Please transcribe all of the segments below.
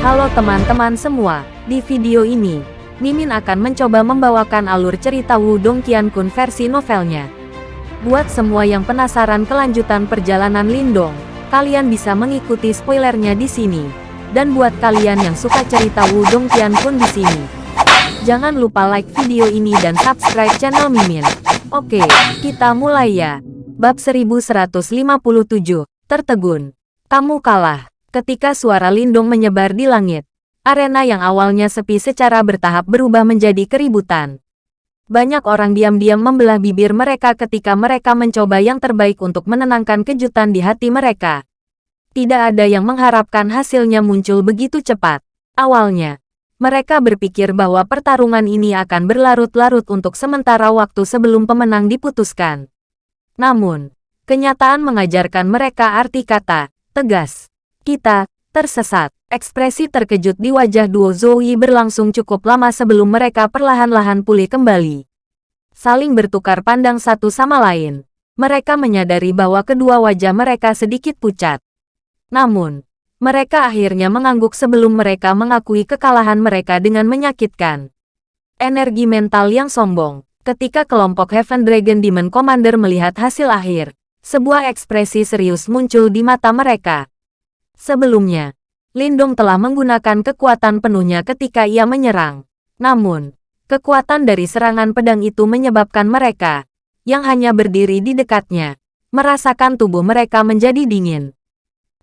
Halo teman-teman semua, di video ini, Mimin akan mencoba membawakan alur cerita Wudong Qiankun versi novelnya. Buat semua yang penasaran kelanjutan perjalanan Lindong, kalian bisa mengikuti spoilernya di sini. Dan buat kalian yang suka cerita Wudong Qiankun di sini, jangan lupa like video ini dan subscribe channel Mimin. Oke, kita mulai ya. Bab 1157, Tertegun. Kamu kalah. Ketika suara Lindung menyebar di langit, arena yang awalnya sepi secara bertahap berubah menjadi keributan. Banyak orang diam-diam membelah bibir mereka ketika mereka mencoba yang terbaik untuk menenangkan kejutan di hati mereka. Tidak ada yang mengharapkan hasilnya muncul begitu cepat. Awalnya, mereka berpikir bahwa pertarungan ini akan berlarut-larut untuk sementara waktu sebelum pemenang diputuskan. Namun, kenyataan mengajarkan mereka arti kata, tegas. Kita, tersesat. Ekspresi terkejut di wajah duo Zoe berlangsung cukup lama sebelum mereka perlahan-lahan pulih kembali. Saling bertukar pandang satu sama lain. Mereka menyadari bahwa kedua wajah mereka sedikit pucat. Namun, mereka akhirnya mengangguk sebelum mereka mengakui kekalahan mereka dengan menyakitkan. Energi mental yang sombong. Ketika kelompok Heaven Dragon Demon Commander melihat hasil akhir, sebuah ekspresi serius muncul di mata mereka. Sebelumnya, Lindong telah menggunakan kekuatan penuhnya ketika ia menyerang. Namun, kekuatan dari serangan pedang itu menyebabkan mereka, yang hanya berdiri di dekatnya, merasakan tubuh mereka menjadi dingin.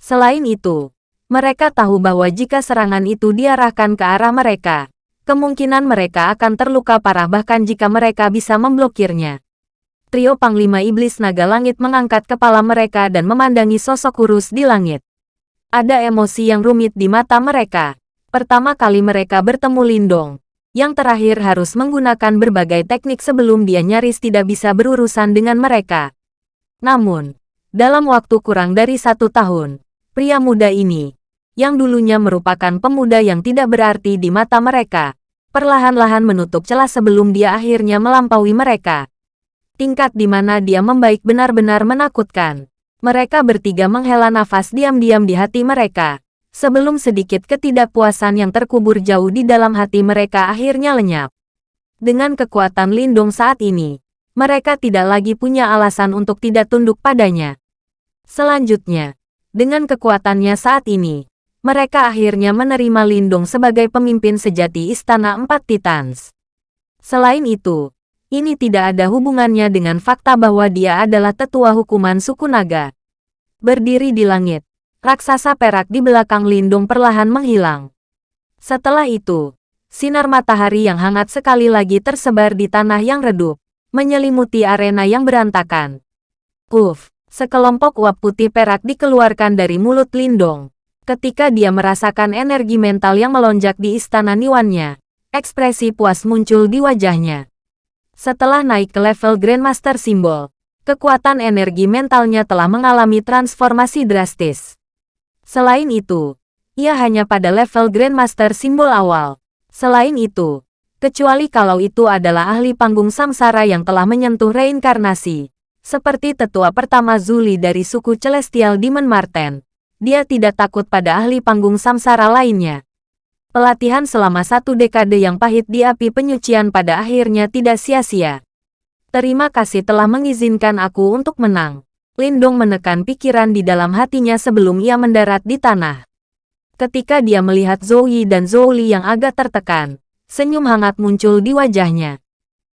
Selain itu, mereka tahu bahwa jika serangan itu diarahkan ke arah mereka, kemungkinan mereka akan terluka parah bahkan jika mereka bisa memblokirnya. Trio Panglima Iblis Naga Langit mengangkat kepala mereka dan memandangi sosok kurus di langit. Ada emosi yang rumit di mata mereka. Pertama kali mereka bertemu Lindong. Yang terakhir harus menggunakan berbagai teknik sebelum dia nyaris tidak bisa berurusan dengan mereka. Namun, dalam waktu kurang dari satu tahun, pria muda ini, yang dulunya merupakan pemuda yang tidak berarti di mata mereka, perlahan-lahan menutup celah sebelum dia akhirnya melampaui mereka. Tingkat di mana dia membaik benar-benar menakutkan. Mereka bertiga menghela nafas diam-diam di hati mereka, sebelum sedikit ketidakpuasan yang terkubur jauh di dalam hati mereka akhirnya lenyap. Dengan kekuatan Lindung saat ini, mereka tidak lagi punya alasan untuk tidak tunduk padanya. Selanjutnya, dengan kekuatannya saat ini, mereka akhirnya menerima Lindung sebagai pemimpin sejati Istana Empat Titans. Selain itu, ini tidak ada hubungannya dengan fakta bahwa dia adalah tetua hukuman suku naga. Berdiri di langit, raksasa perak di belakang Lindung perlahan menghilang. Setelah itu, sinar matahari yang hangat sekali lagi tersebar di tanah yang redup, menyelimuti arena yang berantakan. Uff, sekelompok uap putih perak dikeluarkan dari mulut Lindong. Ketika dia merasakan energi mental yang melonjak di istana Niwannya, ekspresi puas muncul di wajahnya. Setelah naik ke level Grandmaster Simbol, kekuatan energi mentalnya telah mengalami transformasi drastis. Selain itu, ia hanya pada level Grandmaster Simbol awal. Selain itu, kecuali kalau itu adalah ahli panggung samsara yang telah menyentuh reinkarnasi, seperti tetua pertama Zuli dari suku Celestial Demon Marten, dia tidak takut pada ahli panggung samsara lainnya. Pelatihan selama satu dekade yang pahit di api penyucian pada akhirnya tidak sia-sia. Terima kasih telah mengizinkan aku untuk menang. Lindong menekan pikiran di dalam hatinya sebelum ia mendarat di tanah. Ketika dia melihat Zoe dan Zoli yang agak tertekan, senyum hangat muncul di wajahnya.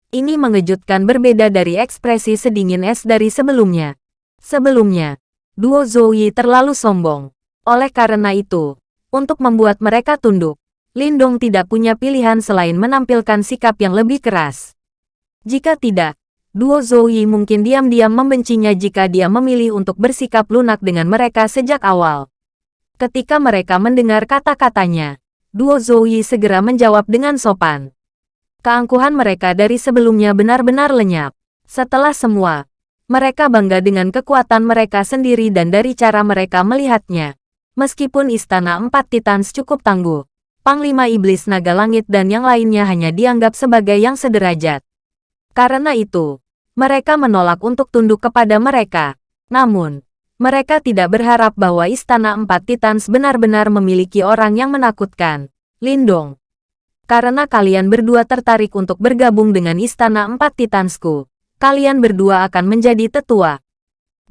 Ini mengejutkan berbeda dari ekspresi sedingin es dari sebelumnya. Sebelumnya, duo Zoe terlalu sombong. Oleh karena itu, untuk membuat mereka tunduk, Lindong tidak punya pilihan selain menampilkan sikap yang lebih keras. Jika tidak, duo Zoe mungkin diam-diam membencinya jika dia memilih untuk bersikap lunak dengan mereka sejak awal. Ketika mereka mendengar kata-katanya, duo Zoe segera menjawab dengan sopan. Keangkuhan mereka dari sebelumnya benar-benar lenyap. Setelah semua, mereka bangga dengan kekuatan mereka sendiri dan dari cara mereka melihatnya. Meskipun Istana Empat Titans cukup tangguh, Panglima Iblis Naga Langit dan yang lainnya hanya dianggap sebagai yang sederajat. Karena itu, mereka menolak untuk tunduk kepada mereka. Namun, Mereka tidak berharap bahwa Istana Empat Titans benar-benar memiliki orang yang menakutkan. Lindong. Karena kalian berdua tertarik untuk bergabung dengan Istana Empat Titansku, kalian berdua akan menjadi tetua.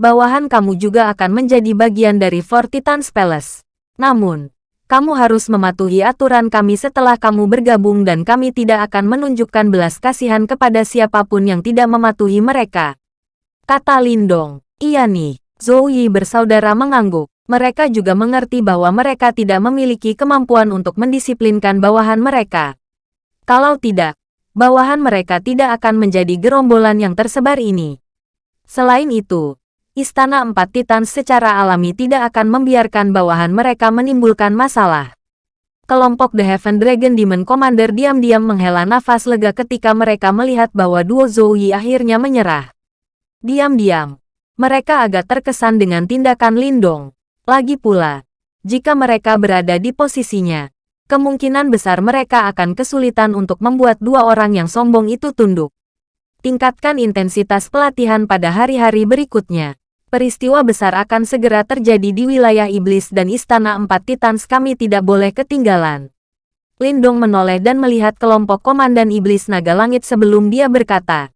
Bawahan kamu juga akan menjadi bagian dari Four Titans Palace. Namun, kamu harus mematuhi aturan kami setelah kamu bergabung dan kami tidak akan menunjukkan belas kasihan kepada siapa pun yang tidak mematuhi mereka. Kata Lindong, iya nih, Zhou Yi bersaudara mengangguk. Mereka juga mengerti bahwa mereka tidak memiliki kemampuan untuk mendisiplinkan bawahan mereka. Kalau tidak, bawahan mereka tidak akan menjadi gerombolan yang tersebar ini. Selain itu, Istana Empat Titan secara alami tidak akan membiarkan bawahan mereka menimbulkan masalah. Kelompok The Heaven Dragon Demon Commander diam-diam menghela nafas lega ketika mereka melihat bahwa duo Zhou Yi akhirnya menyerah. Diam-diam, mereka agak terkesan dengan tindakan Lindong. Lagi pula, jika mereka berada di posisinya, kemungkinan besar mereka akan kesulitan untuk membuat dua orang yang sombong itu tunduk. Tingkatkan intensitas pelatihan pada hari-hari berikutnya peristiwa besar akan segera terjadi di wilayah iblis dan istana empat titans kami tidak boleh ketinggalan. Lindong menoleh dan melihat kelompok komandan iblis naga langit sebelum dia berkata,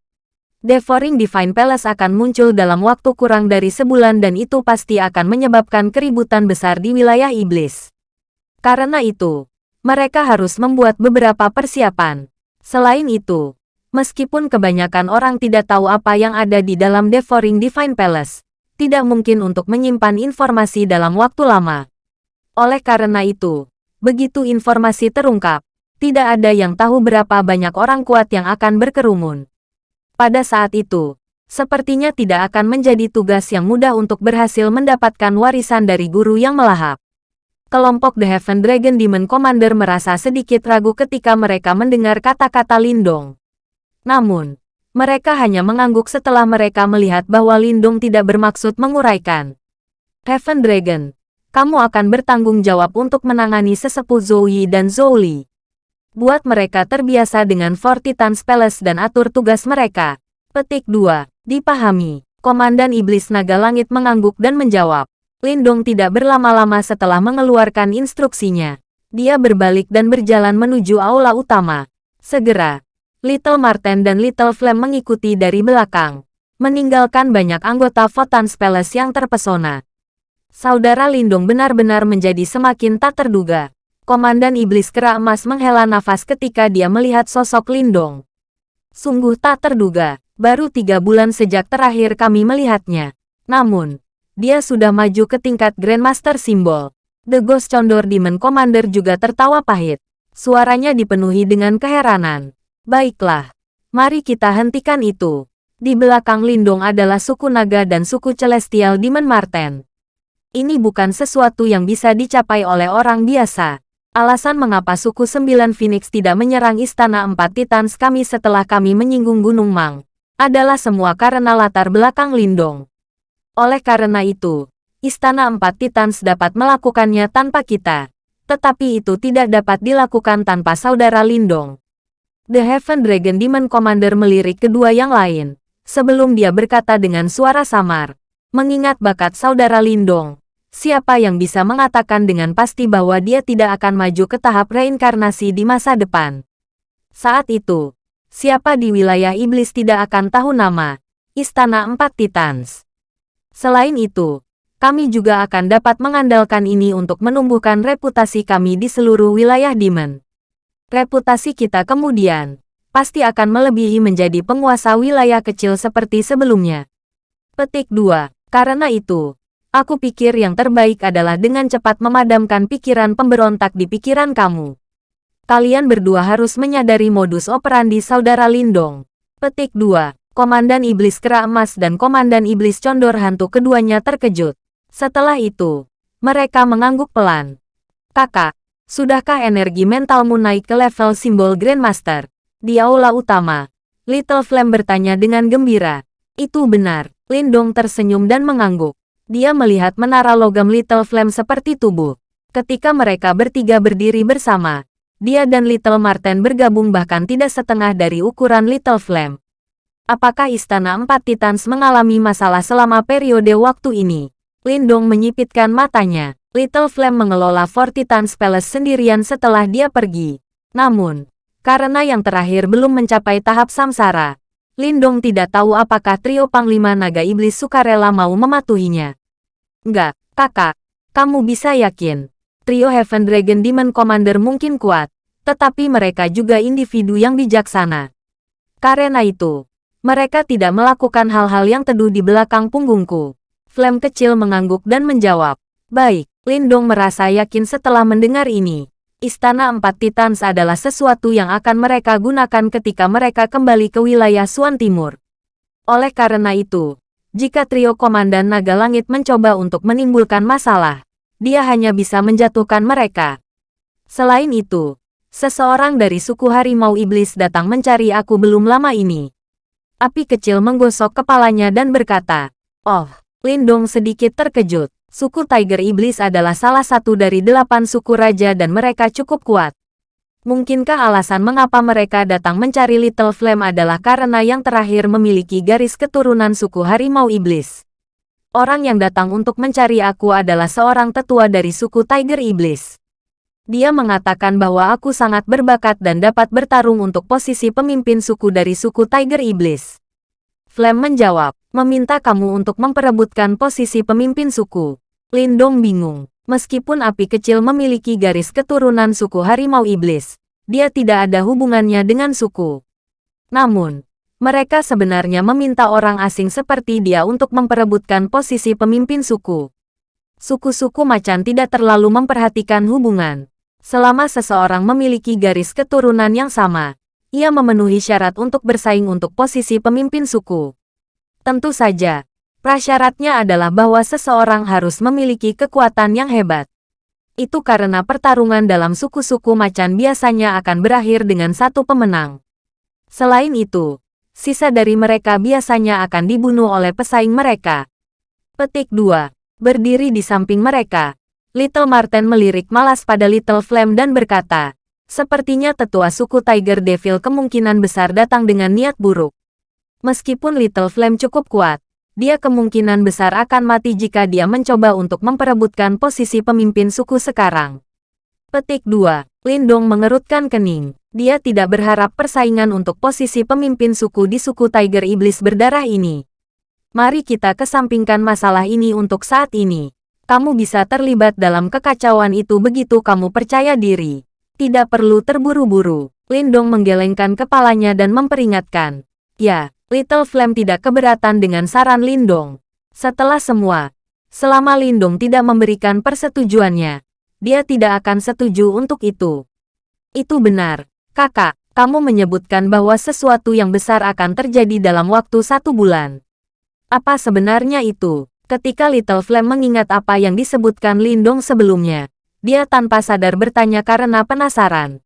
Devouring Divine Palace akan muncul dalam waktu kurang dari sebulan dan itu pasti akan menyebabkan keributan besar di wilayah iblis. Karena itu, mereka harus membuat beberapa persiapan. Selain itu, meskipun kebanyakan orang tidak tahu apa yang ada di dalam Devouring Divine Palace, tidak mungkin untuk menyimpan informasi dalam waktu lama. Oleh karena itu, begitu informasi terungkap, tidak ada yang tahu berapa banyak orang kuat yang akan berkerumun. Pada saat itu, sepertinya tidak akan menjadi tugas yang mudah untuk berhasil mendapatkan warisan dari guru yang melahap. Kelompok The Heaven Dragon Demon Commander merasa sedikit ragu ketika mereka mendengar kata-kata Lindong. Namun, mereka hanya mengangguk setelah mereka melihat bahwa Lindung tidak bermaksud menguraikan. Heaven Dragon, kamu akan bertanggung jawab untuk menangani sesepuh Zoe dan Zoli. Buat mereka terbiasa dengan Four Titans Palace dan atur tugas mereka. Petik 2. Dipahami. Komandan Iblis Naga Langit mengangguk dan menjawab. Lindong tidak berlama-lama setelah mengeluarkan instruksinya. Dia berbalik dan berjalan menuju aula utama. Segera, Little Marten dan Little Flame mengikuti dari belakang, meninggalkan banyak anggota Votan Palace yang terpesona. Saudara Lindung benar-benar menjadi semakin tak terduga. Komandan Iblis Kera Emas menghela nafas ketika dia melihat sosok Lindong. Sungguh tak terduga, baru tiga bulan sejak terakhir kami melihatnya. Namun, dia sudah maju ke tingkat Grandmaster Simbol. The Ghost Condor Demon Commander juga tertawa pahit. Suaranya dipenuhi dengan keheranan. Baiklah, mari kita hentikan itu. Di belakang Lindong adalah suku naga dan suku celestial Demon Marten. Ini bukan sesuatu yang bisa dicapai oleh orang biasa. Alasan mengapa suku Sembilan Phoenix tidak menyerang Istana Empat Titans kami setelah kami menyinggung Gunung Mang, adalah semua karena latar belakang Lindong. Oleh karena itu, Istana Empat Titans dapat melakukannya tanpa kita. Tetapi itu tidak dapat dilakukan tanpa saudara Lindong. The Heaven Dragon Demon Commander melirik kedua yang lain, sebelum dia berkata dengan suara samar, mengingat bakat saudara Lindong. Siapa yang bisa mengatakan dengan pasti bahwa dia tidak akan maju ke tahap reinkarnasi di masa depan? Saat itu, siapa di wilayah iblis tidak akan tahu nama Istana Empat Titans. Selain itu, kami juga akan dapat mengandalkan ini untuk menumbuhkan reputasi kami di seluruh wilayah Demon reputasi kita kemudian pasti akan melebihi menjadi penguasa wilayah kecil seperti sebelumnya. Petik 2. Karena itu, aku pikir yang terbaik adalah dengan cepat memadamkan pikiran pemberontak di pikiran kamu. Kalian berdua harus menyadari modus operandi saudara Lindong. Petik 2. Komandan Iblis Kera Emas dan Komandan Iblis Condor Hantu keduanya terkejut. Setelah itu, mereka mengangguk pelan. Kakak, Sudahkah energi mentalmu naik ke level simbol Grandmaster? Di aula utama, Little Flame bertanya dengan gembira. Itu benar, Lindong tersenyum dan mengangguk. Dia melihat menara logam Little Flame seperti tubuh. Ketika mereka bertiga berdiri bersama, dia dan Little Marten bergabung bahkan tidak setengah dari ukuran Little Flame. Apakah Istana Empat Titans mengalami masalah selama periode waktu ini? Lindong menyipitkan matanya. Little Flame mengelola Fortitans Palace sendirian setelah dia pergi. Namun, karena yang terakhir belum mencapai tahap samsara, Lindong tidak tahu apakah trio Panglima Naga Iblis sukarela mau mematuhinya. Enggak, kakak. Kamu bisa yakin. Trio Heaven Dragon Demon Commander mungkin kuat, tetapi mereka juga individu yang bijaksana. Karena itu, mereka tidak melakukan hal-hal yang teduh di belakang punggungku. Flame kecil mengangguk dan menjawab, Baik, Lindong merasa yakin setelah mendengar ini. Istana Empat Titans adalah sesuatu yang akan mereka gunakan ketika mereka kembali ke wilayah Suan Timur. Oleh karena itu, jika trio Komandan Naga Langit mencoba untuk menimbulkan masalah, dia hanya bisa menjatuhkan mereka. Selain itu, seseorang dari suku harimau iblis datang mencari aku belum lama ini. Api kecil menggosok kepalanya dan berkata, Oh, Lindong sedikit terkejut. Suku Tiger Iblis adalah salah satu dari delapan suku raja dan mereka cukup kuat. Mungkinkah alasan mengapa mereka datang mencari Little Flame adalah karena yang terakhir memiliki garis keturunan suku harimau iblis? Orang yang datang untuk mencari aku adalah seorang tetua dari suku Tiger Iblis. Dia mengatakan bahwa aku sangat berbakat dan dapat bertarung untuk posisi pemimpin suku dari suku Tiger Iblis. Flame menjawab, meminta kamu untuk memperebutkan posisi pemimpin suku. Lindong bingung. Meskipun api kecil memiliki garis keturunan suku harimau iblis, dia tidak ada hubungannya dengan suku. Namun, mereka sebenarnya meminta orang asing seperti dia untuk memperebutkan posisi pemimpin suku. Suku-suku macan tidak terlalu memperhatikan hubungan. Selama seseorang memiliki garis keturunan yang sama, ia memenuhi syarat untuk bersaing untuk posisi pemimpin suku. Tentu saja, Prasyaratnya adalah bahwa seseorang harus memiliki kekuatan yang hebat. Itu karena pertarungan dalam suku-suku macan biasanya akan berakhir dengan satu pemenang. Selain itu, sisa dari mereka biasanya akan dibunuh oleh pesaing mereka. Petik 2. Berdiri di samping mereka, Little Marten melirik malas pada Little Flame dan berkata, Sepertinya tetua suku Tiger Devil kemungkinan besar datang dengan niat buruk. Meskipun Little Flame cukup kuat, dia kemungkinan besar akan mati jika dia mencoba untuk memperebutkan posisi pemimpin suku sekarang. Petik 2. Lindong mengerutkan kening. Dia tidak berharap persaingan untuk posisi pemimpin suku di suku Tiger Iblis berdarah ini. Mari kita kesampingkan masalah ini untuk saat ini. Kamu bisa terlibat dalam kekacauan itu begitu kamu percaya diri. Tidak perlu terburu-buru. Lindong menggelengkan kepalanya dan memperingatkan. Ya, Little Flame tidak keberatan dengan saran Lindong. Setelah semua, selama Lindong tidak memberikan persetujuannya, dia tidak akan setuju untuk itu. Itu benar, kakak, kamu menyebutkan bahwa sesuatu yang besar akan terjadi dalam waktu satu bulan. Apa sebenarnya itu? Ketika Little Flame mengingat apa yang disebutkan Lindong sebelumnya, dia tanpa sadar bertanya karena penasaran.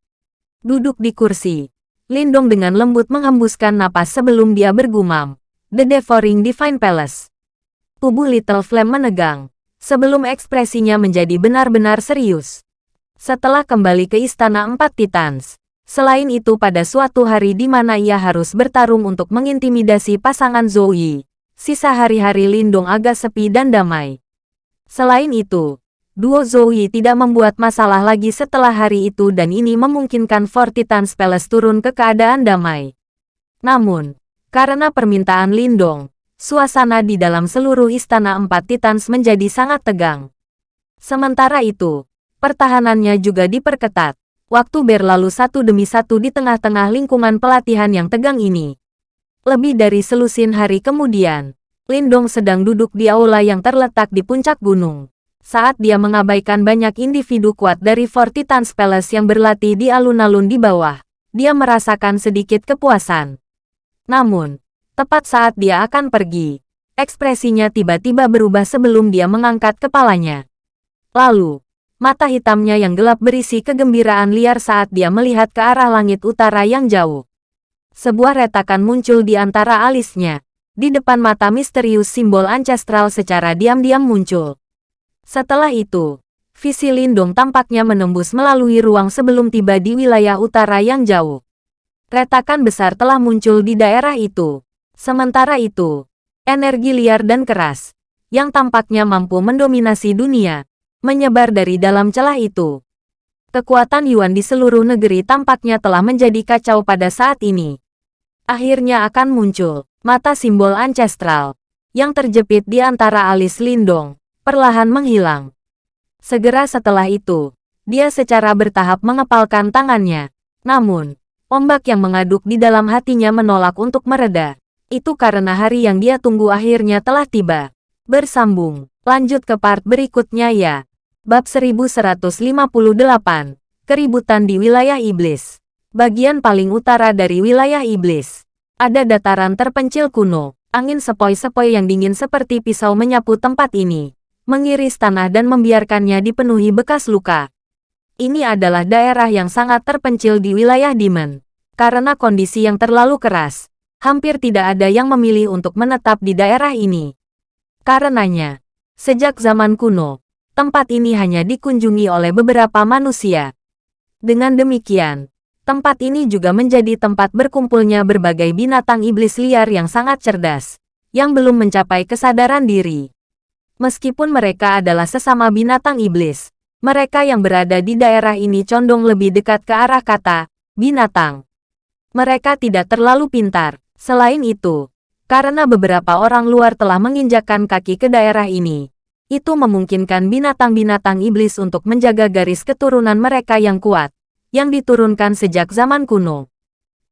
Duduk di kursi, Lindong dengan lembut menghembuskan napas sebelum dia bergumam. The Devouring Divine Palace. Tubuh Little Flame menegang, sebelum ekspresinya menjadi benar-benar serius. Setelah kembali ke Istana Empat Titans, selain itu pada suatu hari di mana ia harus bertarung untuk mengintimidasi pasangan Zoe, sisa hari-hari Lindong agak sepi dan damai. Selain itu, Duo Zoe tidak membuat masalah lagi setelah hari itu dan ini memungkinkan Fortitans Palace turun ke keadaan damai. Namun, karena permintaan Lindong, suasana di dalam seluruh Istana Empat Titans menjadi sangat tegang. Sementara itu, pertahanannya juga diperketat. Waktu berlalu satu demi satu di tengah-tengah lingkungan pelatihan yang tegang ini. Lebih dari selusin hari kemudian, Lindong sedang duduk di aula yang terletak di puncak gunung saat dia mengabaikan banyak individu kuat dari Fortitans Palace yang berlatih di alun-alun di bawah, dia merasakan sedikit kepuasan. Namun, tepat saat dia akan pergi, ekspresinya tiba-tiba berubah sebelum dia mengangkat kepalanya. Lalu, mata hitamnya yang gelap berisi kegembiraan liar saat dia melihat ke arah langit utara yang jauh. Sebuah retakan muncul di antara alisnya. Di depan mata misterius simbol ancestral secara diam-diam muncul. Setelah itu, visi Lindung tampaknya menembus melalui ruang sebelum tiba di wilayah utara yang jauh. Retakan besar telah muncul di daerah itu. Sementara itu, energi liar dan keras, yang tampaknya mampu mendominasi dunia, menyebar dari dalam celah itu. Kekuatan Yuan di seluruh negeri tampaknya telah menjadi kacau pada saat ini. Akhirnya akan muncul mata simbol ancestral yang terjepit di antara alis Lindong, perlahan menghilang. Segera setelah itu, dia secara bertahap mengepalkan tangannya. Namun, ombak yang mengaduk di dalam hatinya menolak untuk mereda. Itu karena hari yang dia tunggu akhirnya telah tiba. Bersambung, lanjut ke part berikutnya ya. Bab 1158, Keributan di Wilayah Iblis. Bagian paling utara dari wilayah Iblis. Ada dataran terpencil kuno, Angin sepoi-sepoi yang dingin seperti pisau menyapu tempat ini, mengiris tanah dan membiarkannya dipenuhi bekas luka. Ini adalah daerah yang sangat terpencil di wilayah Demon. Karena kondisi yang terlalu keras, hampir tidak ada yang memilih untuk menetap di daerah ini. Karenanya, sejak zaman kuno, tempat ini hanya dikunjungi oleh beberapa manusia. Dengan demikian, Tempat ini juga menjadi tempat berkumpulnya berbagai binatang iblis liar yang sangat cerdas, yang belum mencapai kesadaran diri. Meskipun mereka adalah sesama binatang iblis, mereka yang berada di daerah ini condong lebih dekat ke arah kata binatang. Mereka tidak terlalu pintar. Selain itu, karena beberapa orang luar telah menginjakkan kaki ke daerah ini, itu memungkinkan binatang-binatang iblis untuk menjaga garis keturunan mereka yang kuat yang diturunkan sejak zaman kuno.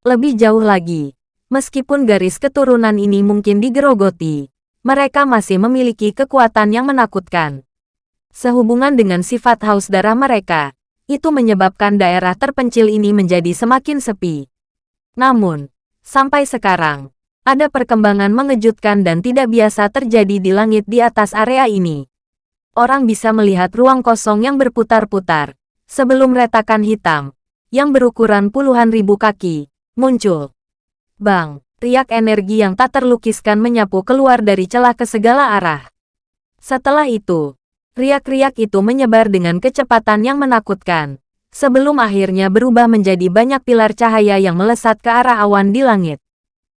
Lebih jauh lagi, meskipun garis keturunan ini mungkin digerogoti, mereka masih memiliki kekuatan yang menakutkan. Sehubungan dengan sifat haus darah mereka, itu menyebabkan daerah terpencil ini menjadi semakin sepi. Namun, sampai sekarang, ada perkembangan mengejutkan dan tidak biasa terjadi di langit di atas area ini. Orang bisa melihat ruang kosong yang berputar-putar, sebelum retakan hitam, yang berukuran puluhan ribu kaki, muncul. Bang, riak energi yang tak terlukiskan menyapu keluar dari celah ke segala arah. Setelah itu, riak-riak itu menyebar dengan kecepatan yang menakutkan, sebelum akhirnya berubah menjadi banyak pilar cahaya yang melesat ke arah awan di langit.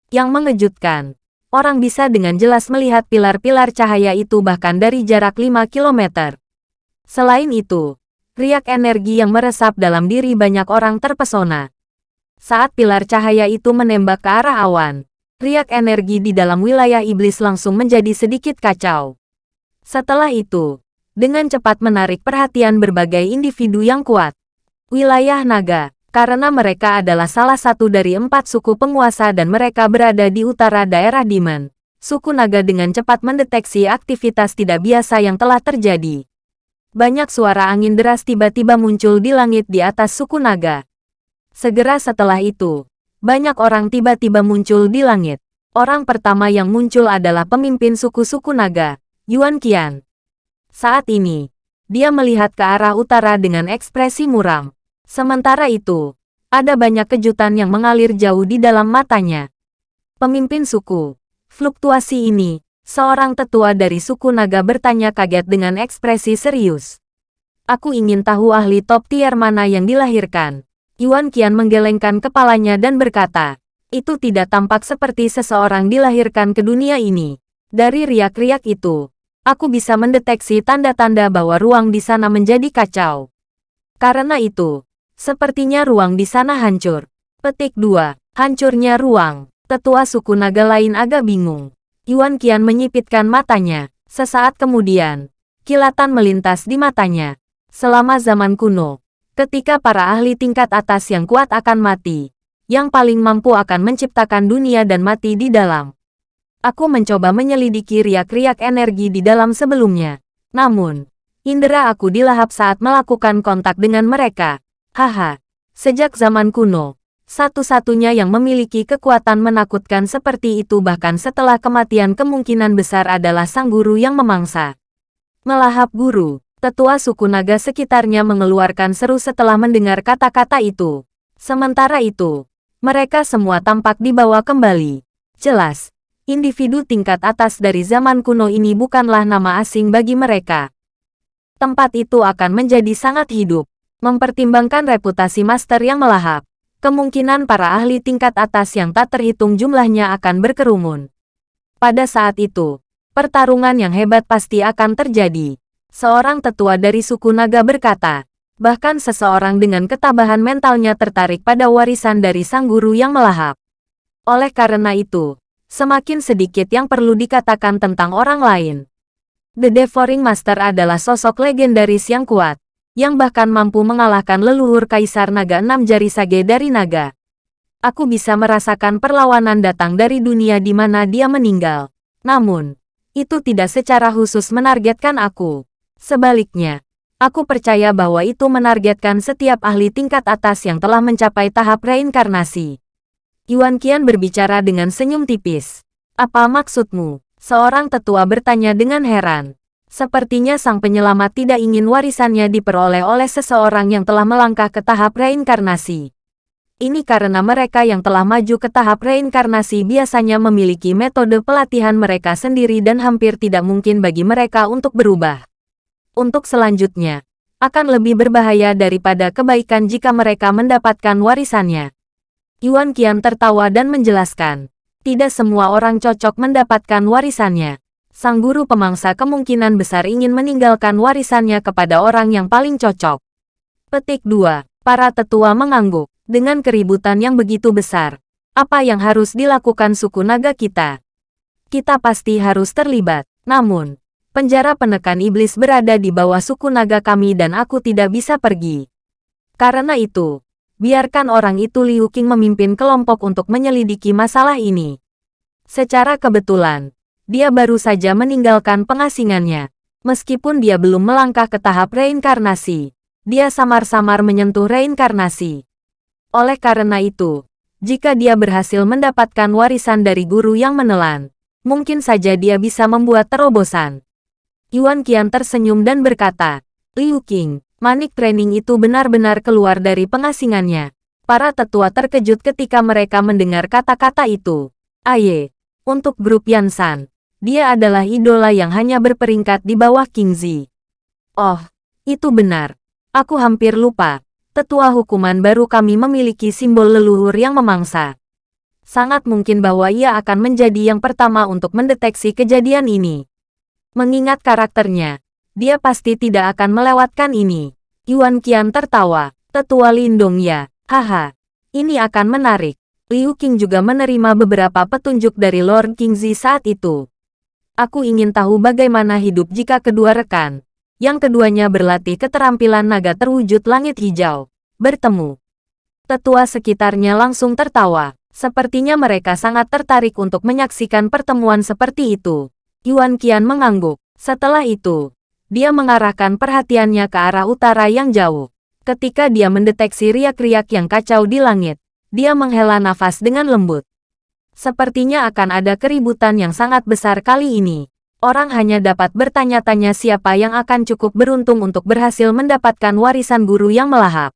Yang mengejutkan, orang bisa dengan jelas melihat pilar-pilar cahaya itu bahkan dari jarak 5 km. Selain itu, riak energi yang meresap dalam diri banyak orang terpesona. Saat pilar cahaya itu menembak ke arah awan, riak energi di dalam wilayah iblis langsung menjadi sedikit kacau. Setelah itu, dengan cepat menarik perhatian berbagai individu yang kuat. Wilayah naga, karena mereka adalah salah satu dari empat suku penguasa dan mereka berada di utara daerah Dimen. Suku naga dengan cepat mendeteksi aktivitas tidak biasa yang telah terjadi banyak suara angin deras tiba-tiba muncul di langit di atas suku naga. Segera setelah itu, banyak orang tiba-tiba muncul di langit. Orang pertama yang muncul adalah pemimpin suku-suku naga, Yuan Qian. Saat ini, dia melihat ke arah utara dengan ekspresi muram. Sementara itu, ada banyak kejutan yang mengalir jauh di dalam matanya. Pemimpin suku, fluktuasi ini, Seorang tetua dari suku naga bertanya kaget dengan ekspresi serius. Aku ingin tahu ahli top tier mana yang dilahirkan. Yuan Qian menggelengkan kepalanya dan berkata, itu tidak tampak seperti seseorang dilahirkan ke dunia ini. Dari riak-riak itu, aku bisa mendeteksi tanda-tanda bahwa ruang di sana menjadi kacau. Karena itu, sepertinya ruang di sana hancur. Petik 2. Hancurnya ruang. Tetua suku naga lain agak bingung. Yuan Qian menyipitkan matanya. Sesaat kemudian, kilatan melintas di matanya. Selama zaman kuno, ketika para ahli tingkat atas yang kuat akan mati, yang paling mampu akan menciptakan dunia dan mati di dalam. Aku mencoba menyelidiki riak-riak energi di dalam sebelumnya. Namun, indera aku dilahap saat melakukan kontak dengan mereka. Haha, sejak zaman kuno, satu-satunya yang memiliki kekuatan menakutkan seperti itu bahkan setelah kematian kemungkinan besar adalah sang guru yang memangsa. Melahap guru, tetua suku naga sekitarnya mengeluarkan seru setelah mendengar kata-kata itu. Sementara itu, mereka semua tampak dibawa kembali. Jelas, individu tingkat atas dari zaman kuno ini bukanlah nama asing bagi mereka. Tempat itu akan menjadi sangat hidup, mempertimbangkan reputasi master yang melahap kemungkinan para ahli tingkat atas yang tak terhitung jumlahnya akan berkerumun. Pada saat itu, pertarungan yang hebat pasti akan terjadi. Seorang tetua dari suku naga berkata, bahkan seseorang dengan ketabahan mentalnya tertarik pada warisan dari sang guru yang melahap. Oleh karena itu, semakin sedikit yang perlu dikatakan tentang orang lain. The Devouring Master adalah sosok legendaris yang kuat, yang bahkan mampu mengalahkan leluhur Kaisar Naga Enam Jari Sage dari Naga. Aku bisa merasakan perlawanan datang dari dunia di mana dia meninggal. Namun, itu tidak secara khusus menargetkan aku. Sebaliknya, aku percaya bahwa itu menargetkan setiap ahli tingkat atas yang telah mencapai tahap reinkarnasi. Yuan Qian berbicara dengan senyum tipis. Apa maksudmu? Seorang tetua bertanya dengan heran. Sepertinya sang penyelamat tidak ingin warisannya diperoleh oleh seseorang yang telah melangkah ke tahap reinkarnasi. Ini karena mereka yang telah maju ke tahap reinkarnasi biasanya memiliki metode pelatihan mereka sendiri dan hampir tidak mungkin bagi mereka untuk berubah. Untuk selanjutnya, akan lebih berbahaya daripada kebaikan jika mereka mendapatkan warisannya. Yuan Qian tertawa dan menjelaskan, tidak semua orang cocok mendapatkan warisannya sang guru pemangsa kemungkinan besar ingin meninggalkan warisannya kepada orang yang paling cocok. Petik 2. Para tetua mengangguk. Dengan keributan yang begitu besar, apa yang harus dilakukan suku naga kita? Kita pasti harus terlibat. Namun, penjara penekan iblis berada di bawah suku naga kami dan aku tidak bisa pergi. Karena itu, biarkan orang itu Liu Qing memimpin kelompok untuk menyelidiki masalah ini. Secara kebetulan, dia baru saja meninggalkan pengasingannya. Meskipun dia belum melangkah ke tahap reinkarnasi, dia samar-samar menyentuh reinkarnasi. Oleh karena itu, jika dia berhasil mendapatkan warisan dari guru yang menelan, mungkin saja dia bisa membuat terobosan. Yuan Qian tersenyum dan berkata, Liu Qing, manik training itu benar-benar keluar dari pengasingannya. Para tetua terkejut ketika mereka mendengar kata-kata itu. Aye, untuk grup Yansan, dia adalah idola yang hanya berperingkat di bawah King Zi. Oh, itu benar. Aku hampir lupa. Tetua hukuman baru kami memiliki simbol leluhur yang memangsa. Sangat mungkin bahwa ia akan menjadi yang pertama untuk mendeteksi kejadian ini. Mengingat karakternya, dia pasti tidak akan melewatkan ini. Yuan Qian tertawa. Tetua Lindong ya, haha. Ini akan menarik. Liu Qing juga menerima beberapa petunjuk dari Lord Kingzi saat itu. Aku ingin tahu bagaimana hidup jika kedua rekan, yang keduanya berlatih keterampilan naga terwujud langit hijau, bertemu. Tetua sekitarnya langsung tertawa. Sepertinya mereka sangat tertarik untuk menyaksikan pertemuan seperti itu. Yuan Qian mengangguk. Setelah itu, dia mengarahkan perhatiannya ke arah utara yang jauh. Ketika dia mendeteksi riak-riak yang kacau di langit, dia menghela nafas dengan lembut. Sepertinya akan ada keributan yang sangat besar kali ini. Orang hanya dapat bertanya-tanya siapa yang akan cukup beruntung untuk berhasil mendapatkan warisan guru yang melahap.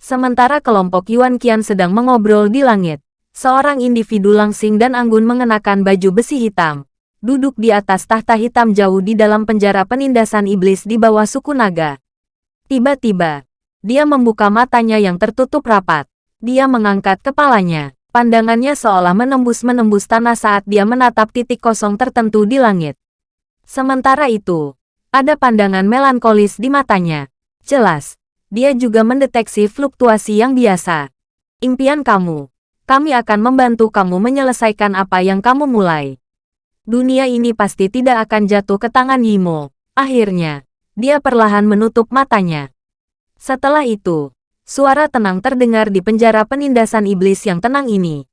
Sementara kelompok Yuan Qian sedang mengobrol di langit, seorang individu langsing dan anggun mengenakan baju besi hitam, duduk di atas tahta hitam jauh di dalam penjara penindasan iblis di bawah suku naga. Tiba-tiba, dia membuka matanya yang tertutup rapat. Dia mengangkat kepalanya. Pandangannya seolah menembus-menembus tanah saat dia menatap titik kosong tertentu di langit. Sementara itu, ada pandangan melankolis di matanya. Jelas, dia juga mendeteksi fluktuasi yang biasa. Impian kamu. Kami akan membantu kamu menyelesaikan apa yang kamu mulai. Dunia ini pasti tidak akan jatuh ke tangan Yimo. Akhirnya, dia perlahan menutup matanya. Setelah itu, Suara tenang terdengar di penjara penindasan iblis yang tenang ini.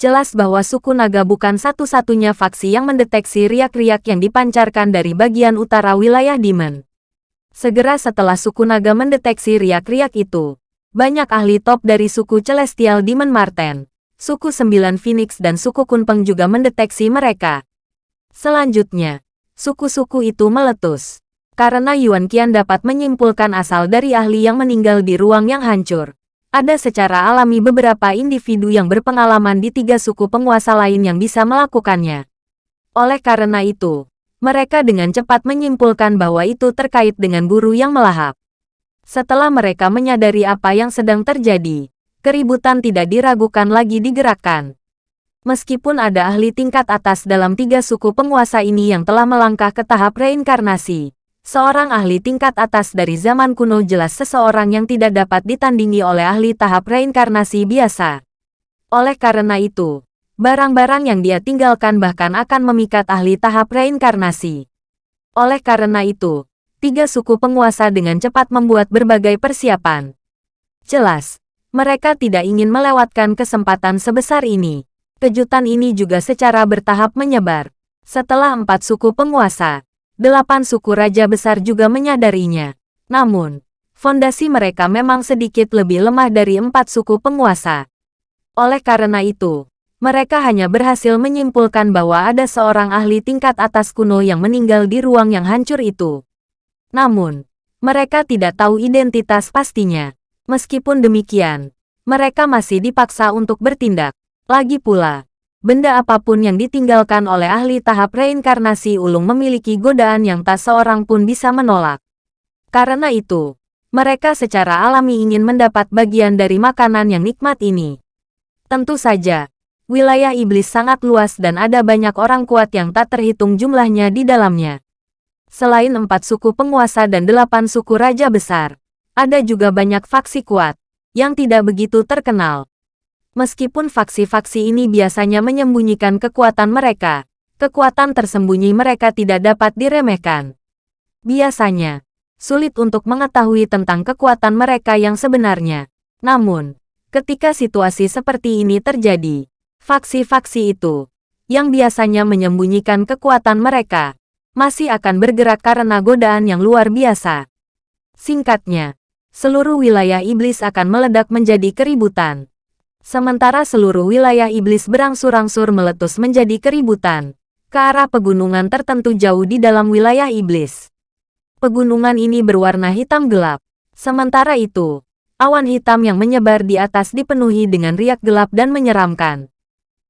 Jelas bahwa suku naga bukan satu-satunya faksi yang mendeteksi riak-riak yang dipancarkan dari bagian utara wilayah Demon. Segera setelah suku naga mendeteksi riak-riak itu, banyak ahli top dari suku Celestial Demon Marten, suku Sembilan Phoenix dan suku Kunpeng juga mendeteksi mereka. Selanjutnya, suku-suku itu meletus karena Yuan Qian dapat menyimpulkan asal dari ahli yang meninggal di ruang yang hancur. Ada secara alami beberapa individu yang berpengalaman di tiga suku penguasa lain yang bisa melakukannya. Oleh karena itu, mereka dengan cepat menyimpulkan bahwa itu terkait dengan guru yang melahap. Setelah mereka menyadari apa yang sedang terjadi, keributan tidak diragukan lagi digerakkan. Meskipun ada ahli tingkat atas dalam tiga suku penguasa ini yang telah melangkah ke tahap reinkarnasi, seorang ahli tingkat atas dari zaman kuno jelas seseorang yang tidak dapat ditandingi oleh ahli tahap reinkarnasi biasa. Oleh karena itu, barang-barang yang dia tinggalkan bahkan akan memikat ahli tahap reinkarnasi. Oleh karena itu, tiga suku penguasa dengan cepat membuat berbagai persiapan. Jelas, mereka tidak ingin melewatkan kesempatan sebesar ini. Kejutan ini juga secara bertahap menyebar. Setelah empat suku penguasa, delapan suku raja besar juga menyadarinya. Namun, fondasi mereka memang sedikit lebih lemah dari empat suku penguasa. Oleh karena itu, mereka hanya berhasil menyimpulkan bahwa ada seorang ahli tingkat atas kuno yang meninggal di ruang yang hancur itu. Namun, mereka tidak tahu identitas pastinya. Meskipun demikian, mereka masih dipaksa untuk bertindak. Lagi pula, benda apa pun yang ditinggalkan oleh ahli tahap reinkarnasi ulung memiliki godaan yang tak seorang pun bisa menolak. Karena itu, mereka secara alami ingin mendapat bagian dari makanan yang nikmat ini. Tentu saja, wilayah iblis sangat luas dan ada banyak orang kuat yang tak terhitung jumlahnya di dalamnya. Selain empat suku penguasa dan delapan suku raja besar, ada juga banyak faksi kuat, yang tidak begitu terkenal. Meskipun faksi-faksi ini biasanya menyembunyikan kekuatan mereka, kekuatan tersembunyi mereka tidak dapat diremehkan. Biasanya, sulit untuk mengetahui tentang kekuatan mereka yang sebenarnya. Namun, ketika situasi seperti ini terjadi, faksi-faksi itu, yang biasanya menyembunyikan kekuatan mereka, masih akan bergerak karena godaan yang luar biasa. Singkatnya, seluruh wilayah iblis akan meledak menjadi keributan. Sementara seluruh wilayah iblis berangsur-angsur meletus menjadi keributan, ke arah pegunungan tertentu jauh di dalam wilayah iblis. Pegunungan ini berwarna hitam gelap. Sementara itu, awan hitam yang menyebar di atas dipenuhi dengan riak gelap dan menyeramkan.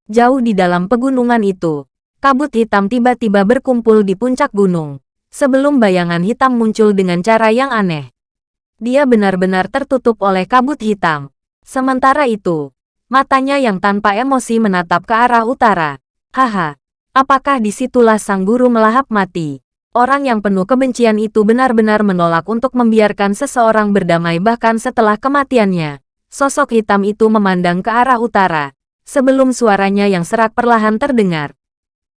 Jauh di dalam pegunungan itu, kabut hitam tiba-tiba berkumpul di puncak gunung, sebelum bayangan hitam muncul dengan cara yang aneh. Dia benar-benar tertutup oleh kabut hitam. Sementara itu, Matanya yang tanpa emosi menatap ke arah utara. Haha, apakah di situlah sang guru melahap mati? Orang yang penuh kebencian itu benar-benar menolak untuk membiarkan seseorang berdamai bahkan setelah kematiannya. Sosok hitam itu memandang ke arah utara, sebelum suaranya yang serak perlahan terdengar.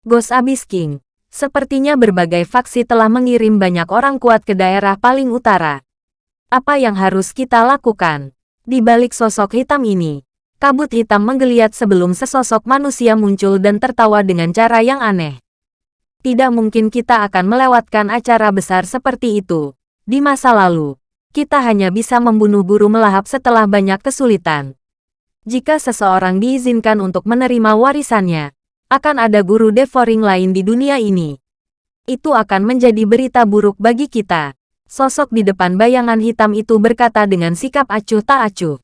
Ghost Abyss King, sepertinya berbagai faksi telah mengirim banyak orang kuat ke daerah paling utara. Apa yang harus kita lakukan? Di balik sosok hitam ini, Kabut hitam menggeliat sebelum sesosok manusia muncul dan tertawa dengan cara yang aneh. Tidak mungkin kita akan melewatkan acara besar seperti itu. Di masa lalu, kita hanya bisa membunuh guru melahap setelah banyak kesulitan. Jika seseorang diizinkan untuk menerima warisannya, akan ada guru devouring lain di dunia ini. Itu akan menjadi berita buruk bagi kita. Sosok di depan bayangan hitam itu berkata dengan sikap acuh tak acuh.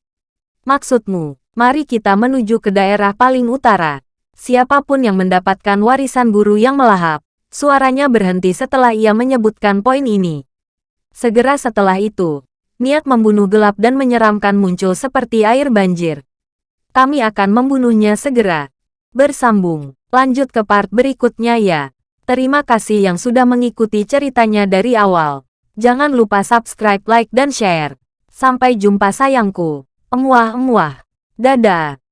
Maksudmu, Mari kita menuju ke daerah paling utara. Siapa pun yang mendapatkan warisan guru yang melahap, suaranya berhenti setelah ia menyebutkan poin ini. Segera setelah itu, niat membunuh gelap dan menyeramkan muncul seperti air banjir. Kami akan membunuhnya segera. Bersambung, lanjut ke part berikutnya ya. Terima kasih yang sudah mengikuti ceritanya dari awal. Jangan lupa subscribe, like, dan share. Sampai jumpa sayangku. Emuah-emuah. Dadah.